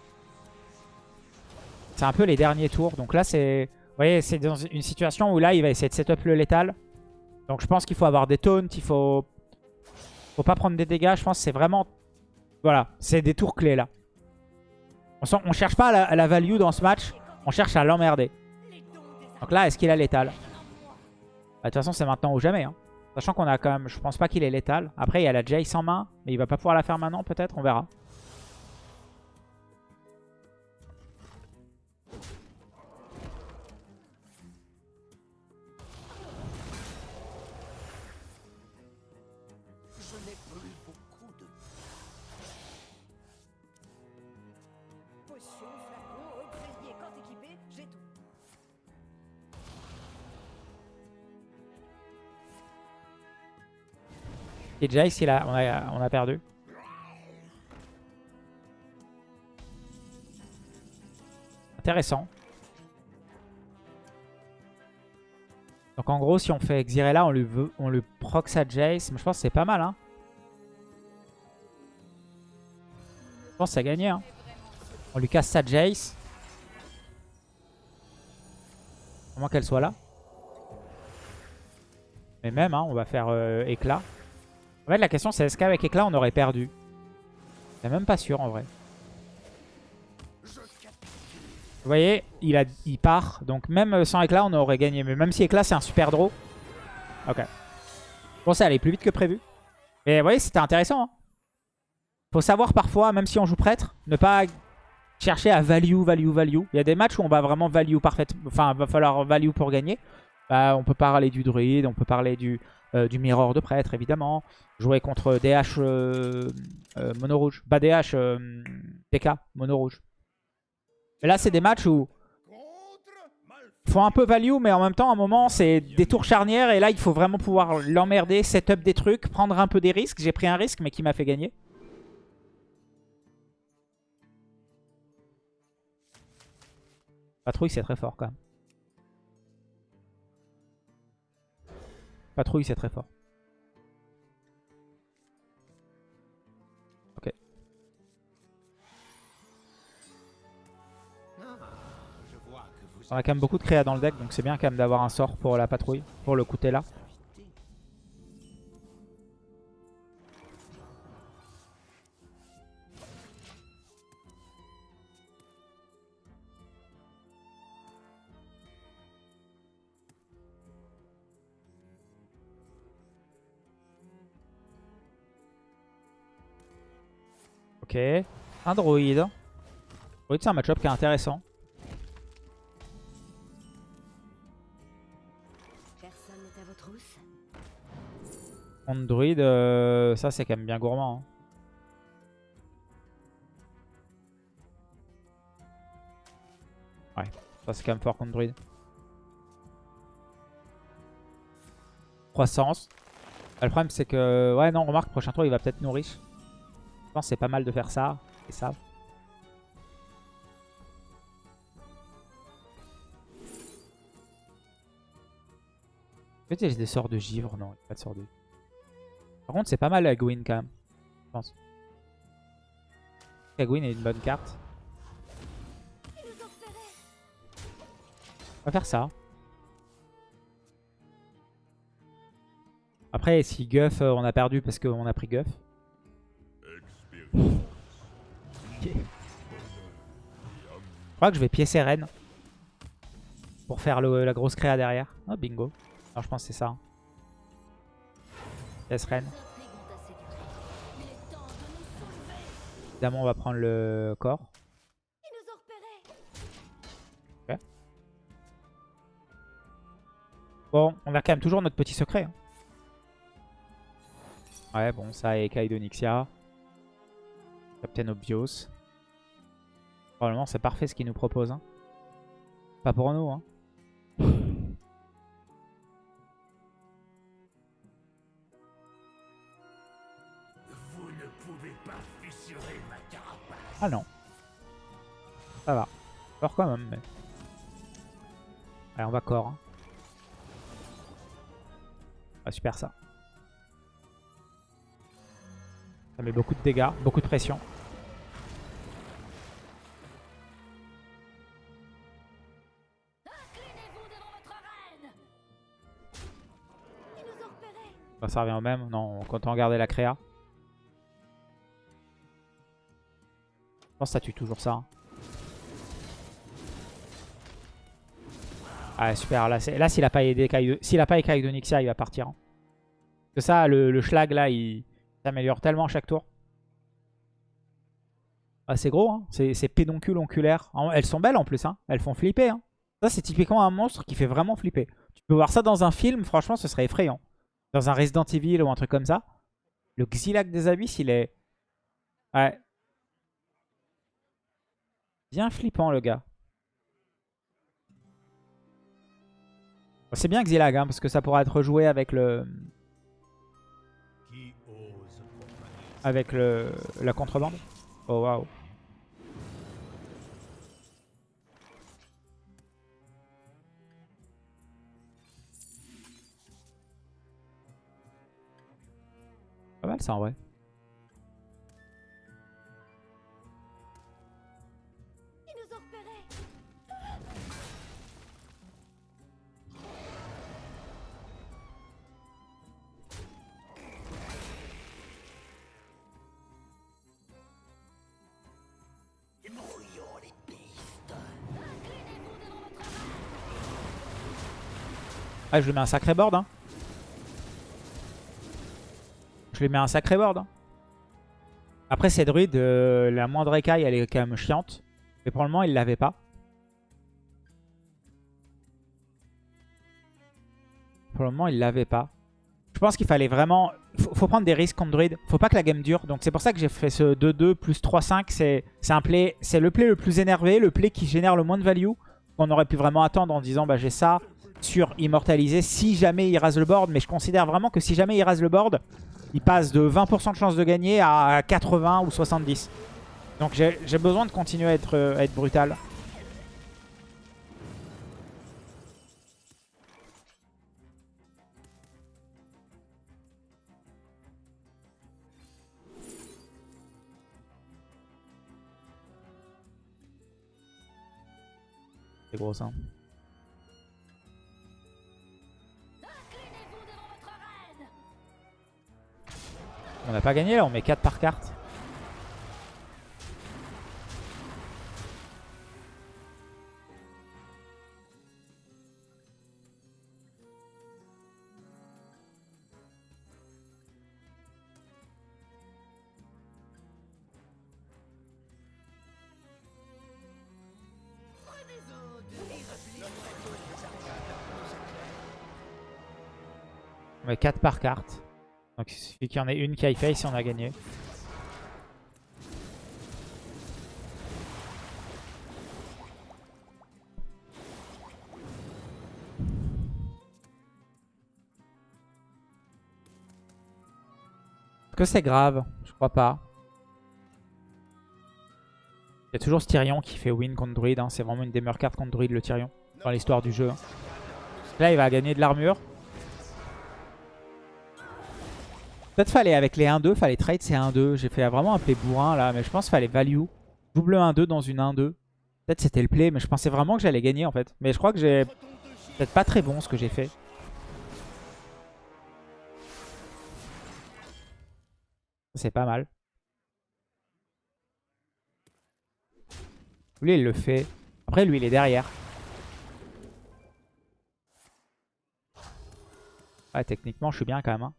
C'est un peu les derniers tours. Donc là, c'est... Vous voyez, c'est dans une situation où là, il va essayer de setup le létal. Donc je pense qu'il faut avoir des taunts. Il faut... Faut pas prendre des dégâts. Je pense que c'est vraiment... Voilà, c'est des tours clés là. On, sent- cherche pas à la, à la value dans ce match. On cherche à l'emmerder. Donc là, est-ce qu'il a létal? Bah, De toute façon, c'est maintenant ou jamais. hein. Sachant qu'on a quand même... Je pense pas qu'il est létal. Après, il y a la Jace en main. Mais il va pas pouvoir la faire maintenant, peut-être. On verra. Et Jace, il on, a, on a perdu. Intéressant. Donc en gros, si on fait Xyrella, on lui, veut, on sa Jace. Je pense que c'est pas mal. Hein. Je pense que ça a gagné. Hein. On lui casse sa Jace. À moins qu'elle soit là. Mais même, hein, on va faire euh, éclat. En fait, la question, c'est est-ce qu'avec éclat, on aurait perdu? Suis même pas sûr, en vrai. Vous voyez, il part. Donc même euh, sans éclat, on aurait gagné. Mais même si éclat, c'est un super draw. Ok. Bon, ça allait plus vite que prévu. Mais vous voyez, c'était intéressant. Hein. Faut savoir parfois, même si on joue prêtre, ne pas chercher à value, value, value. Il y a des matchs où on va vraiment value parfaitement. Enfin, va falloir value pour gagner. Bah, on peut parler du druide, on peut parler du, euh, du mirror de prêtre, évidemment. Jouer contre DH euh, euh, mono rouge. Bah, DH euh, TK mono rouge. Mais là, c'est des matchs où faut un peu value, mais en même temps, à un moment, c'est des tours charnières. Et là, il faut vraiment pouvoir l'emmerder, setup des trucs, prendre un peu des risques. J'ai pris un risque, mais qui m'a fait gagner. Patrouille, c'est très fort quand même. Patrouille, c'est très fort. Ok. Vous On a quand même beaucoup de créa dans le deck, donc c'est bien quand même d'avoir un sort pour la patrouille, pour le coûter là. Ok, un droïde. Droïde c'est un match-up qui est intéressant. Personne n'est à vos trousses Contre druide, euh, ça c'est quand même bien gourmand. hein. Ouais, ça c'est quand même fort contre druide. Croissance. Ah, Le problème c'est que... Ouais non, remarque, prochain tour il va peut-être. Je c'est pas mal de faire ça et ça. Peut-être a des sorts de givre. Non, pas de sorts de Par contre, c'est pas mal Gwyn quand même. Je pense. Gwyn est une bonne carte. On va faire ça. Après, si Guff, euh, on a perdu parce qu'on a pris Guff. Je crois que je vais piécer Rennes. Pour faire la grosse créa derrière. Oh, bingo. Alors je pense que c'est ça. hein. Yes, reine. Évidemment, on va prendre le corps. Ok. Bon, on a quand même toujours notre petit secret. hein. Ouais, bon, ça et Kaido Nixia. Captain Obvious. Probablement, c'est parfait ce qu'il nous propose. hein. Pas pour nous. Hein. Ah non. Ça va. Corps quand même. Mais... Allez, on va corps. hein. Ah, super ça. Ça met beaucoup de dégâts, beaucoup de pression. Ça revient au même. Non, on regardait la créa. Je pense que ça tue toujours ça. hein. Ah super, là, s'il a pas aidé s'il a pas Kaido Nixia, il va partir. hein. Parce que ça, le, le schlag là, il s'améliore tellement à chaque tour. Ah, c'est gros, hein. c'est pédoncule Elles sont belles en plus, hein. elles font flipper. hein. Ça c'est typiquement un monstre qui fait vraiment flipper. Tu peux voir ça dans un film, franchement ce serait effrayant. Dans un Resident Evil ou un truc comme ça. Le Xylac des Abysses, il est... Ouais. Bien flippant le gars. C'est bien Xylag, hein, parce que ça pourra être rejoué avec le... Avec le la contrebande. Oh waouh. Mal ça en vrai. Ah, je lui mets un sacré board. Hein. Je lui mets un sacré board. hein. Après, ces druides, euh, la moindre écaille, elle est quand même chiante. Mais pour le moment, il l'avait pas. Pour le moment, il l'avait pas. Je pense qu'il fallait vraiment... Faut, faut prendre des risques contre druide. Faut pas que la game dure. Donc c'est pour ça que j'ai fait ce 2-2 plus 3-5. C'est play... Le play le plus énervé, le play qui génère le moins de value. On aurait pu vraiment attendre en disant bah j'ai ça sur immortalisé si jamais il rase le board. Mais je considère vraiment que si jamais il rase le board, il passe de 20% de chance de gagner à 80 ou 70. Donc j'ai besoin de continuer à être, euh, à être brutal. C'est gros ça. On n'a pas gagné là, on met 4 par carte. On met 4 par carte. Donc il suffit qu'il y en ait une qui aille face et on a gagné. Est-ce que c'est grave? Je crois pas. Il y a toujours ce Tyrion qui fait win contre Druid. hein. C'est vraiment une des meilleures cartes contre Druid, le Tyrion. Dans l'histoire du jeu. hein. Là, il va gagner de l'armure. Peut-être fallait avec les 1-2, fallait trade ces 1-2. J'ai fait vraiment un play bourrin là, mais je pense qu'il fallait value. Double 1-2 dans une 1-2. Peut-être c'était le play, mais je pensais vraiment que j'allais gagner en fait. Mais je crois que j'ai peut-être pas très bon ce que j'ai fait. C'est pas mal. Lui, il le fait. Après, lui, il est derrière. Ouais, techniquement, je suis bien quand même. Hein.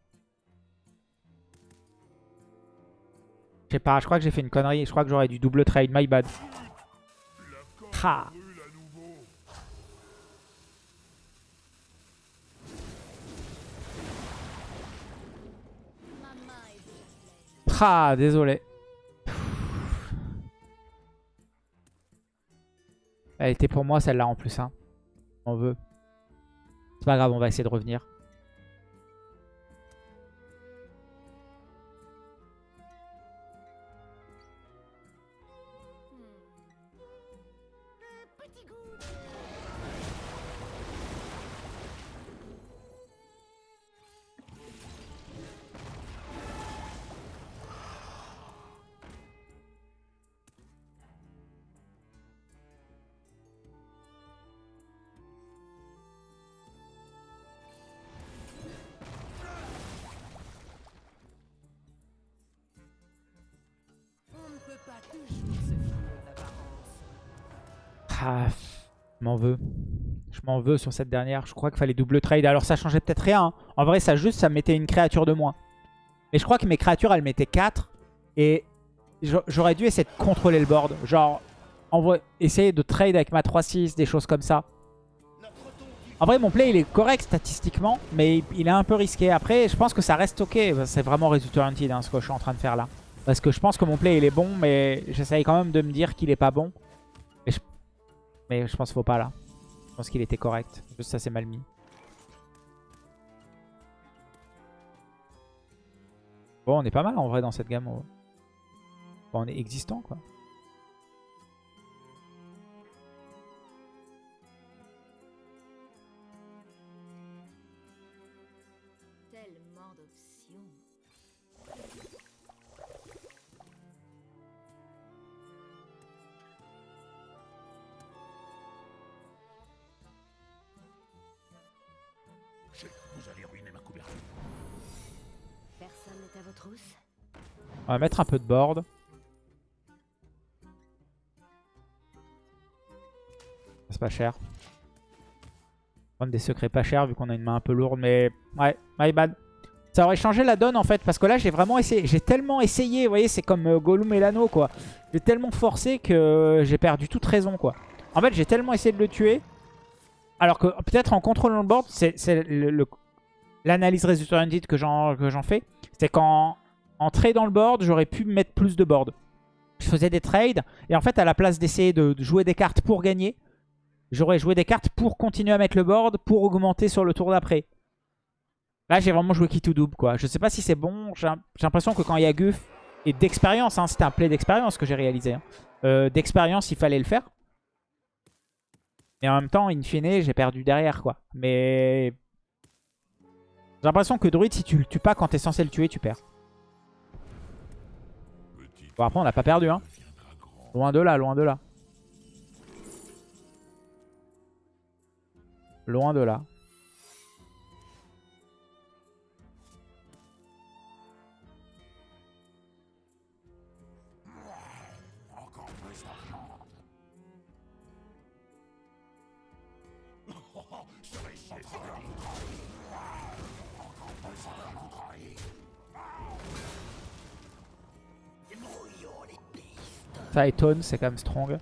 Je sais pas, je crois que j'ai fait une connerie. Je crois que j'aurais dû double trade. My bad. Ha. Désolé. Elle était pour moi celle-là en plus. Hein. On veut. C'est pas grave, on va essayer de revenir. M'en veux sur cette dernière. Je crois qu'il fallait double trade. Alors ça changeait peut-être rien. hein. En vrai, ça juste, ça mettait une créature de moins. Mais je crois que mes créatures, elles mettaient 4. Et j'a- j'aurais dû essayer de contrôler le board. Genre, essayer de trade avec ma 3-6, des choses comme ça. En vrai, mon play, il est correct statistiquement. Mais il est un peu risqué. Après, je pense que ça reste ok. C'est vraiment résultat guaranteed, hein, ce que je suis en train de faire là. Parce que je pense que mon play, il est bon. Mais j'essaye quand même de me dire qu'il est pas bon. Mais je pense qu'il faut pas là. Je pense qu'il était correct. Juste ça c'est mal mis. Bon on est pas mal en vrai dans cette gamme. On est existant quoi. On va mettre un peu de board. C'est pas cher. Prendre des secrets pas chers vu qu'on a une main un peu lourde. Mais ouais, my bad. Ça aurait changé la donne en fait. Parce que là j'ai vraiment essayé. J'ai tellement essayé. Vous voyez c'est comme euh, Gollum et l'anneau quoi. J'ai tellement forcé que j'ai perdu toute raison quoi. En fait j'ai tellement essayé de le tuer. Alors que peut-être en contrôlant le board. C'est l'analyse résultat que j'en fais. C'est qu'en en tradant le board, j'aurais pu mettre plus de board. Je faisais des trades. Et en fait, à la place d'essayer de, jouer des cartes pour gagner, j'aurais joué des cartes pour continuer à mettre le board, pour augmenter sur le tour d'après. Là, j'ai vraiment joué qui tout double, quoi. Je sais pas si c'est bon. J'ai j'ai l'impression que quand il y a Guff, et d'expérience, hein, c'était un play d'expérience que j'ai réalisé. hein. Euh, d'expérience, il fallait le faire. Et en même temps, in fine, j'ai perdu derrière, quoi. Mais... J'ai l'impression que Druid, si tu le tues pas quand t'es censé le tuer, tu perds. Bon, après, on n'a pas perdu, hein. Loin de là, loin de là. Loin de là. Étonne, c'est quand même strong.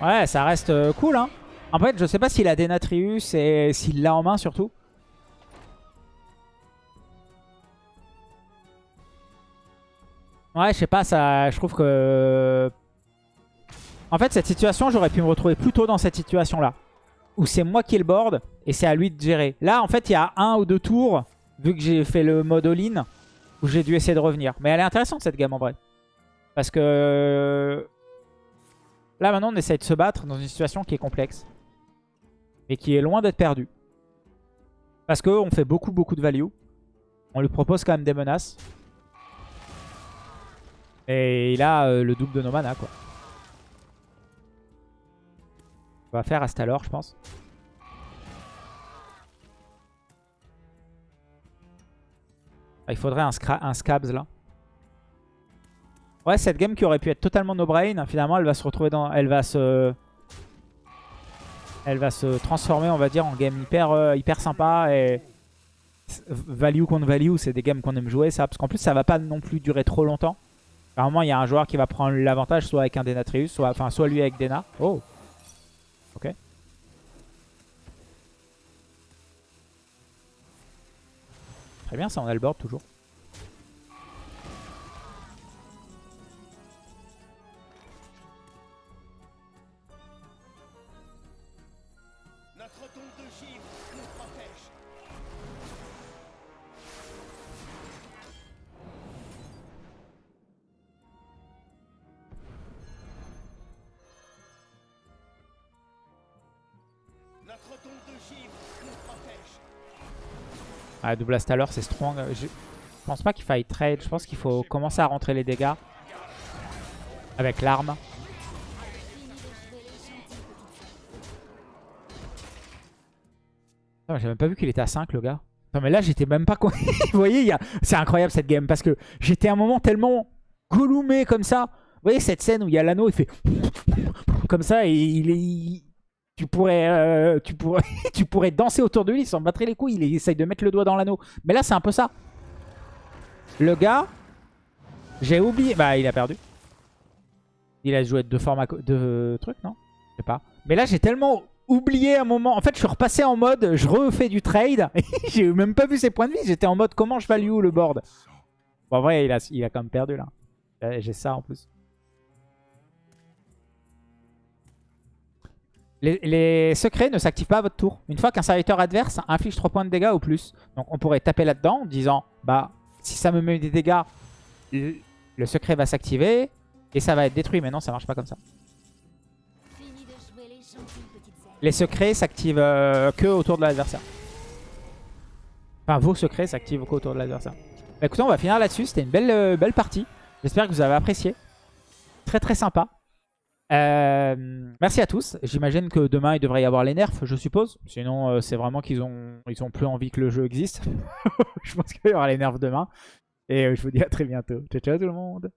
Ouais, ça reste euh, cool, hein. En fait, je sais pas s'il a Denatrius et s'il l'a en main, surtout. Ouais, je sais pas, ça, je trouve que... En fait, cette situation, j'aurais pu me retrouver plutôt dans cette situation-là. Où c'est moi qui ai le board et c'est à lui de gérer. Là, en fait, il y a un ou deux tours, vu que j'ai fait le mode all-in, où j'ai dû essayer de revenir. Mais elle est intéressante, cette gamme, en vrai. Parce que... Là, maintenant, on essaye de se battre dans une situation qui est complexe. Et qui est loin d'être perdue. Parce qu'on fait beaucoup, beaucoup de value. On lui propose quand même des menaces. Et il a euh, le double de nos mana, quoi. Va faire Astalor, je pense. Ah, il faudrait un, un Scabs, là. Ouais, cette game qui aurait pu être totalement no-brain, finalement, elle va se retrouver dans... Elle va se... Elle va se transformer, on va dire, en game hyper, euh, hyper sympa et... Value contre value, c'est des games qu'on aime jouer, ça. Parce qu'en plus, ça va pas non plus durer trop longtemps. Normalement, il y a un joueur qui va prendre l'avantage, soit avec un Denatrius, soit, enfin, soit lui avec Dena. Oh Ok. Très bien, ça, on a le board toujours. Notre tombe de givre nous protège. Ah, double Astaller, c'est strong. Je pense pas qu'il faille trade. Je pense qu'il faut commencer à rentrer les dégâts. Avec l'arme. J'ai même pas vu qu'il était à 5 le gars. Non mais là j'étais même pas... Vous voyez, a- c'est incroyable cette game. Parce que j'étais à un moment tellement goloumé comme ça. Vous voyez cette scène où il y a l'anneau, il fait... Comme ça et il est... Tu pourrais, euh, tu, pourrais, tu pourrais danser autour de lui, s'en battrait les couilles, il essaye de mettre le doigt dans l'anneau. Mais là c'est un peu ça. Le gars, j'ai oublié... Bah il a perdu. Il a joué deux co- deux trucs, non? Je sais pas. Mais là j'ai tellement oublié un moment. En fait je suis repassé en mode, je refais du trade. j'ai même pas vu ses points de vie, j'étais en mode comment je value le board? Bon en vrai il a, il a quand même perdu là. Euh, J'ai ça en plus. Les, secrets ne s'activent pas à votre tour. Une fois qu'un serviteur adverse inflige 3 points de dégâts ou plus. Donc on pourrait taper là-dedans en disant bah si ça me met des dégâts, le, secret va s'activer et ça va être détruit. Mais non, ça marche pas comme ça. Les secrets s'activent euh, que autour de l'adversaire. Enfin, vos secrets s'activent que autour de l'adversaire. Bah, écoutez, on va finir là-dessus. C'était une belle, euh, belle partie. J'espère que vous avez apprécié. Très très sympa. Euh, merci à tous. J'imagine que demain il devrait y avoir les nerfs, je suppose. Sinon, euh, c'est vraiment qu'ils ont, ils ont plus envie que le jeu existe. je pense qu'il y aura les nerfs demain. Et euh, je vous dis à très bientôt. Ciao ciao tout le monde.